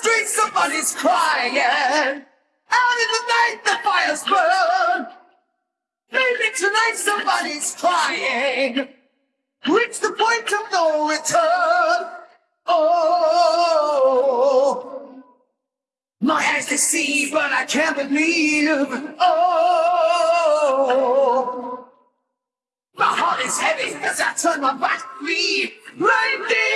streets, somebody's crying. Out in the night, the fires burn. Maybe tonight, somebody's crying. Reach the point of no return. Oh, my eyes they see, but I can't believe. Oh, my heart is heavy as I turn my back to leave. Like the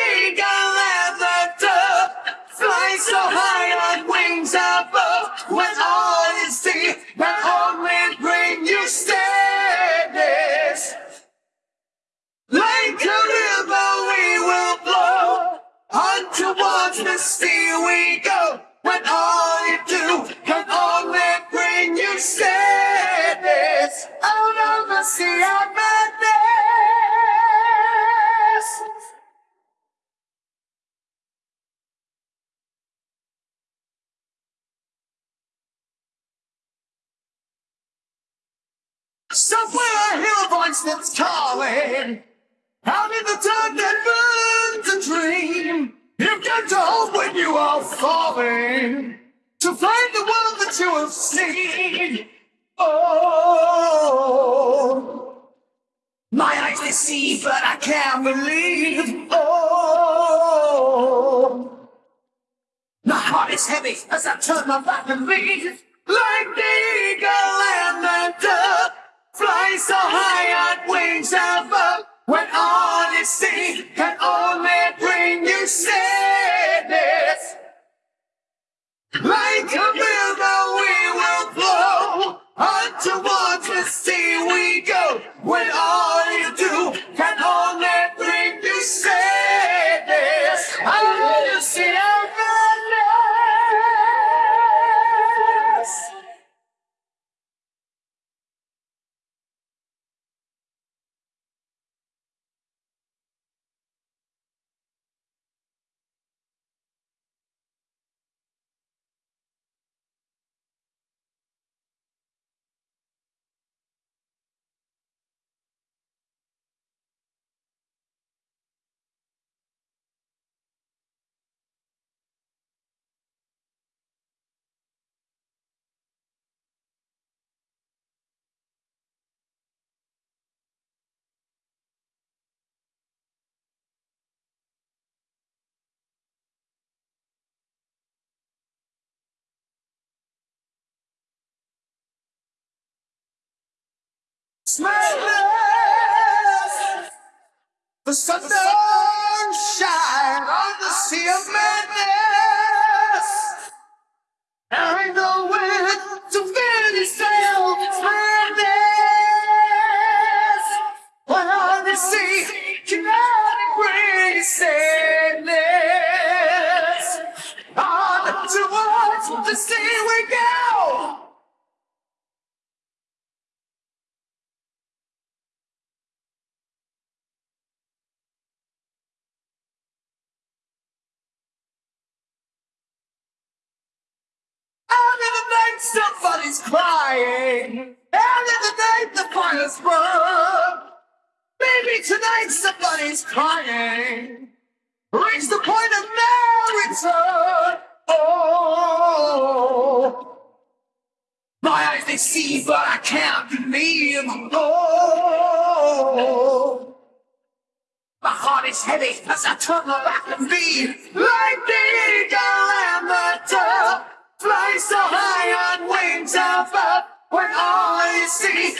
sea we go. When all you do can only bring you sadness out of the sea of madness. Somewhere I hear a voice that's calling. Out in the dark that burns a dream. You've got to hope when you are falling to find the world that you have seen. Oh, my eyes see, but I can't believe. Oh, my heart is heavy as I turn my back and leave. Like the eagle and the dove, fly so high on wings above. When all is seen can only When Madness. The sun don't shine on the sea of madness. There ain't no way to finish sail. Madness. When on the sea cannot bring sadness. On towards the sea we go. Somebody's crying. And in the night, the fire's burn. Maybe tonight, somebody's crying. Reach the point of no return. Oh, my eyes they see, but I can't believe. Oh. My heart is heavy as I turn my back and leave. Like the When all you see